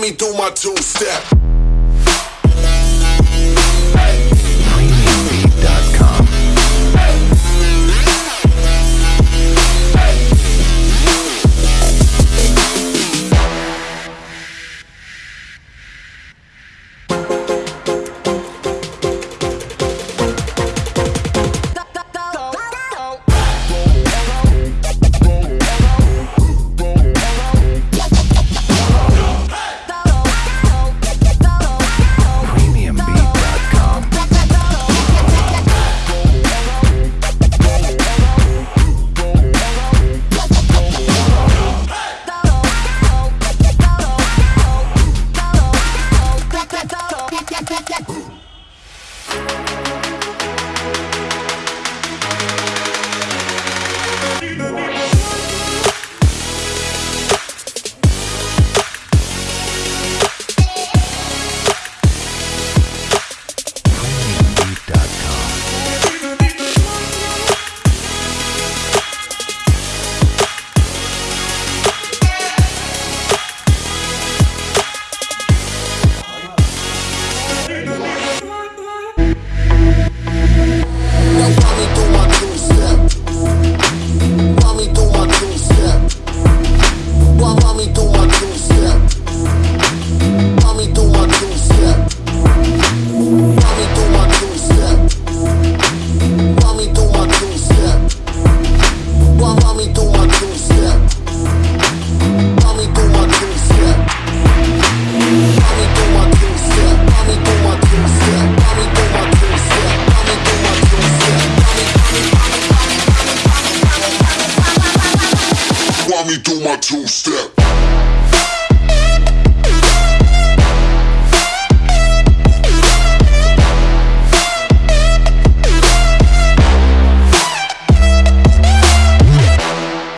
me through my two Make it. Me through my two step. Run me do my two step. Me through my two step. Me through my two step. Me through my two step. Me me through my two step.